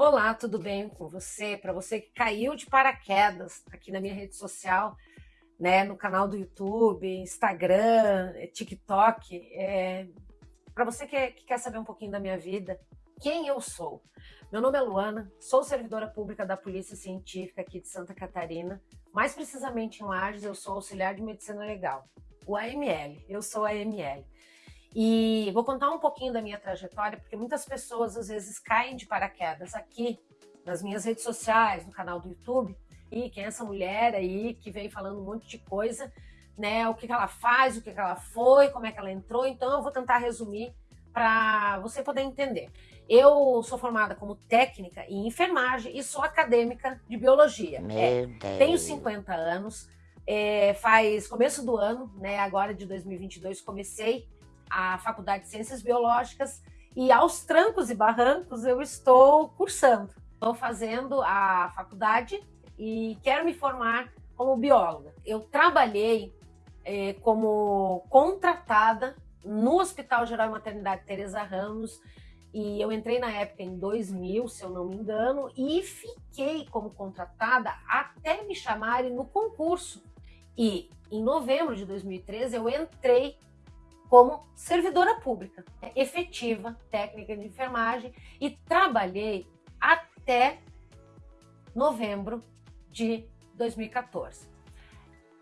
Olá, tudo bem com você? Para você que caiu de paraquedas aqui na minha rede social, né, no canal do YouTube, Instagram, TikTok, é... para você que, que quer saber um pouquinho da minha vida, quem eu sou? Meu nome é Luana, sou servidora pública da Polícia Científica aqui de Santa Catarina, mais precisamente em Lages, eu sou auxiliar de medicina legal, o AML, eu sou a AML. E vou contar um pouquinho da minha trajetória, porque muitas pessoas às vezes caem de paraquedas aqui nas minhas redes sociais, no canal do YouTube, e quem é essa mulher aí que vem falando um monte de coisa, né? O que, que ela faz, o que, que ela foi, como é que ela entrou. Então eu vou tentar resumir para você poder entender. Eu sou formada como técnica em enfermagem e sou acadêmica de biologia. É, tenho 50 anos, é, faz começo do ano, né? Agora de 2022 comecei a Faculdade de Ciências Biológicas e aos trancos e barrancos eu estou cursando. Estou fazendo a faculdade e quero me formar como bióloga. Eu trabalhei é, como contratada no Hospital Geral e Maternidade Teresa Ramos e eu entrei na época em 2000, se eu não me engano, e fiquei como contratada até me chamarem no concurso. E em novembro de 2013 eu entrei como servidora pública, efetiva, técnica de enfermagem, e trabalhei até novembro de 2014.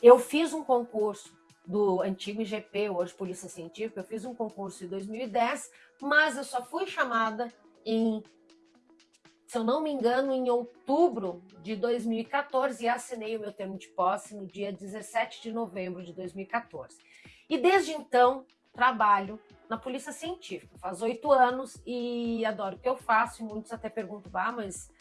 Eu fiz um concurso do antigo IGP, hoje Polícia Científica, eu fiz um concurso em 2010, mas eu só fui chamada em, se eu não me engano, em outubro de 2014 e assinei o meu termo de posse no dia 17 de novembro de 2014. E desde então, trabalho na Polícia Científica. Faz oito anos e adoro o que eu faço. E muitos até perguntam, ah, mas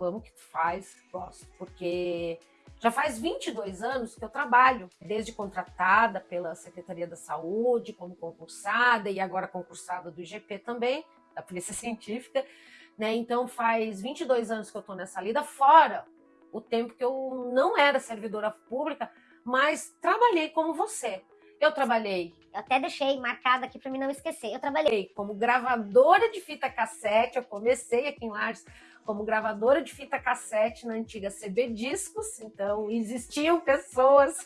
amo o que tu faz? Gosto, porque já faz 22 anos que eu trabalho, desde contratada pela Secretaria da Saúde, como concursada e agora concursada do IGP também, da Polícia Científica. Né? Então faz 22 anos que eu estou nessa lida, fora o tempo que eu não era servidora pública, mas trabalhei como você. Eu trabalhei. Eu até deixei marcado aqui para mim não esquecer. Eu trabalhei como gravadora de fita cassete. Eu comecei aqui em Lages como gravadora de fita cassete na antiga CB Discos. Então, existiam pessoas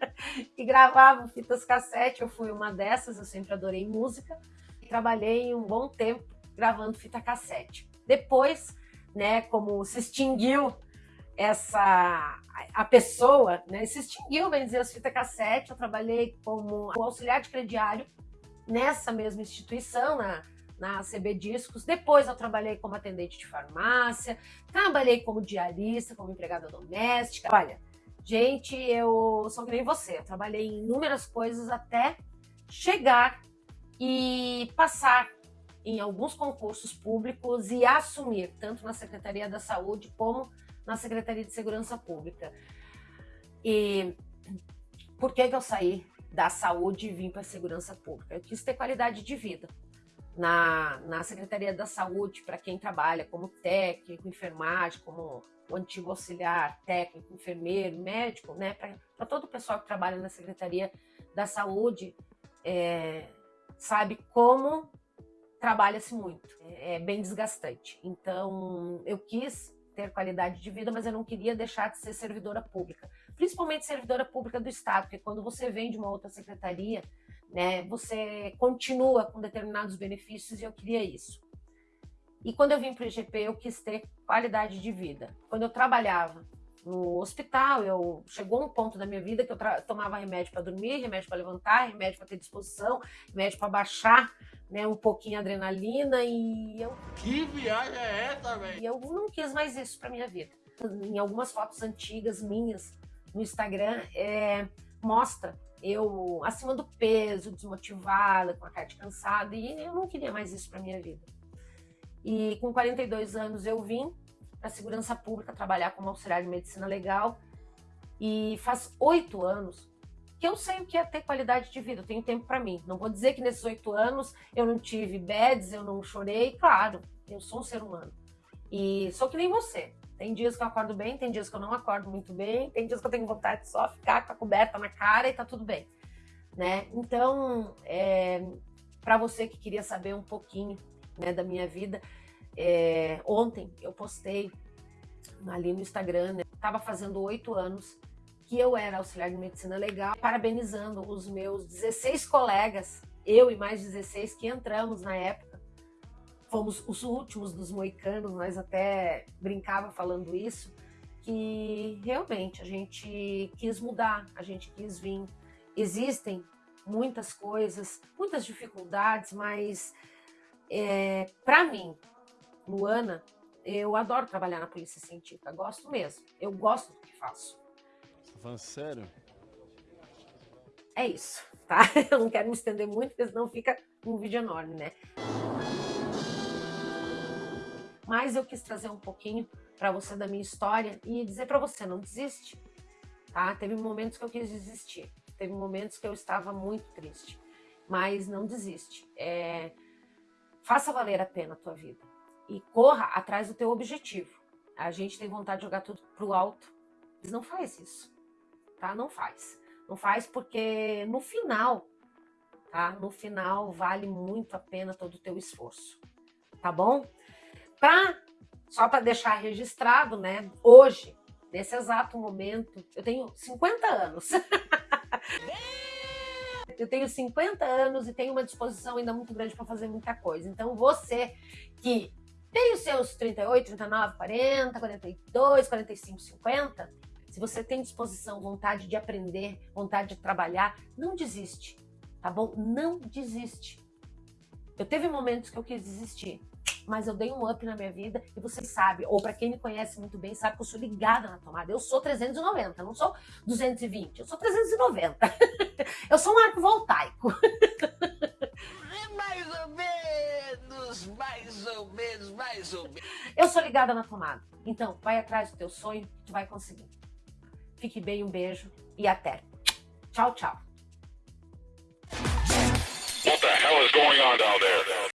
que gravavam fitas cassete. Eu fui uma dessas. Eu sempre adorei música. Trabalhei um bom tempo gravando fita cassete. Depois, né, como se extinguiu essa a pessoa, né, se extinguiu, bem dizer, as fitas cassete. Eu trabalhei como auxiliar de crediário nessa mesma instituição, na, na CB Discos. Depois eu trabalhei como atendente de farmácia, trabalhei como diarista, como empregada doméstica. Olha, gente, eu sou que nem você. Eu trabalhei em inúmeras coisas até chegar e passar em alguns concursos públicos e assumir, tanto na Secretaria da Saúde como na Secretaria de Segurança Pública. E por que, que eu saí da saúde e vim para a segurança pública? Eu quis ter qualidade de vida. Na, na Secretaria da Saúde, para quem trabalha como técnico, enfermagem, como antigo auxiliar, técnico, enfermeiro, médico, né, para todo o pessoal que trabalha na Secretaria da Saúde, é, sabe como trabalha-se muito, é, é bem desgastante. Então, eu quis ter qualidade de vida, mas eu não queria deixar de ser servidora pública, principalmente servidora pública do Estado, porque quando você vem de uma outra secretaria, né, você continua com determinados benefícios e eu queria isso. E quando eu vim para o IGP, eu quis ter qualidade de vida. Quando eu trabalhava no hospital, eu chegou um ponto da minha vida que eu tomava remédio para dormir, remédio para levantar, remédio para ter disposição, remédio para baixar né, um pouquinho a adrenalina e eu... Que viagem é essa, velho? E eu não quis mais isso para minha vida. Em algumas fotos antigas minhas no Instagram, é, mostra eu acima do peso, desmotivada, com a cara de cansada, e eu não queria mais isso para minha vida. E com 42 anos eu vim para a segurança pública trabalhar como auxiliar de medicina legal, e faz oito anos que eu sei o que é ter qualidade de vida, eu tenho tempo para mim. Não vou dizer que nesses oito anos eu não tive beds, eu não chorei, claro, eu sou um ser humano. E sou que nem você. Tem dias que eu acordo bem, tem dias que eu não acordo muito bem, tem dias que eu tenho vontade de só ficar com a coberta na cara e tá tudo bem. Né? Então, é, para você que queria saber um pouquinho né, da minha vida, É, ontem eu postei ali no Instagram, né? Tava fazendo oito anos que eu era auxiliar de medicina legal, parabenizando os meus 16 colegas, eu e mais 16 que entramos na época. Fomos os últimos dos moicanos, nós até brincava falando isso, que realmente a gente quis mudar, a gente quis vir. Existem muitas coisas, muitas dificuldades, mas é, para mim, Luana, eu adoro trabalhar na polícia científica, gosto mesmo. Eu gosto do que faço. Falando sério? É isso, tá? Eu não quero me estender muito, porque senão fica um vídeo enorme, né? Mas eu quis trazer um pouquinho para você da minha história e dizer para você, não desiste, tá? Teve momentos que eu quis desistir, teve momentos que eu estava muito triste, mas não desiste. É... Faça valer a pena a tua vida e corra atrás do teu objetivo. A gente tem vontade de jogar tudo pro alto, mas não faz isso, tá? Não faz. Não faz porque no final, tá? No final vale muito a pena todo o teu esforço, tá bom? Pra, só para deixar registrado, né? Hoje, nesse exato momento, eu tenho 50 anos. eu tenho 50 anos e tenho uma disposição ainda muito grande para fazer muita coisa. Então, você que tem os seus 38, 39, 40, 42, 45, 50. Se você tem disposição, vontade de aprender, vontade de trabalhar, não desiste, tá bom? Não desiste. Eu teve momentos que eu quis desistir, mas eu dei um up na minha vida e você sabe, ou para quem me conhece muito bem, sabe que eu sou ligada na tomada. Eu sou 390, não sou 220, eu sou 390. eu sou um arco voltaico. mais ou menos. Eu sou ligada na tomada. Então, vai atrás do teu sonho, tu vai conseguir. Fique bem, um beijo e até. Tchau, tchau.